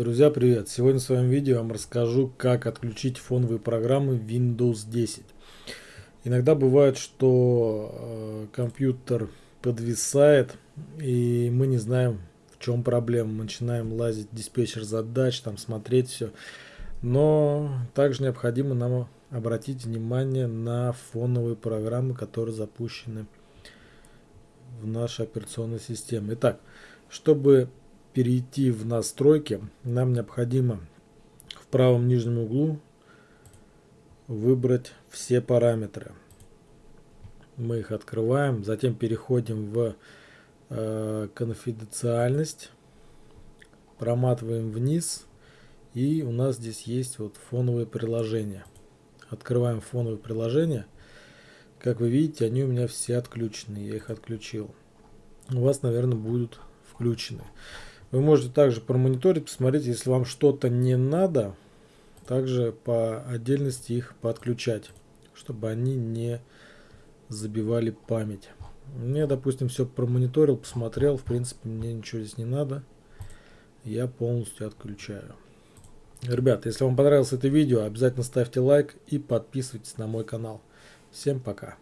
Друзья, привет! Сегодня в своем видео я вам расскажу, как отключить фоновые программы Windows 10. Иногда бывает, что э, компьютер подвисает, и мы не знаем, в чем проблема. Мы начинаем лазить диспетчер задач, там смотреть все. Но также необходимо нам обратить внимание на фоновые программы, которые запущены в нашей операционной системе. Итак, чтобы перейти в настройки, нам необходимо в правом нижнем углу выбрать все параметры. Мы их открываем, затем переходим в э, конфиденциальность, проматываем вниз и у нас здесь есть вот фоновые приложения. Открываем фоновые приложения. Как вы видите, они у меня все отключены, я их отключил. У вас, наверное, будут включены. Вы можете также промониторить, посмотреть, если вам что-то не надо, также по отдельности их подключать, чтобы они не забивали память. Мне, допустим, все промониторил, посмотрел, в принципе, мне ничего здесь не надо. Я полностью отключаю. Ребята, если вам понравилось это видео, обязательно ставьте лайк и подписывайтесь на мой канал. Всем пока.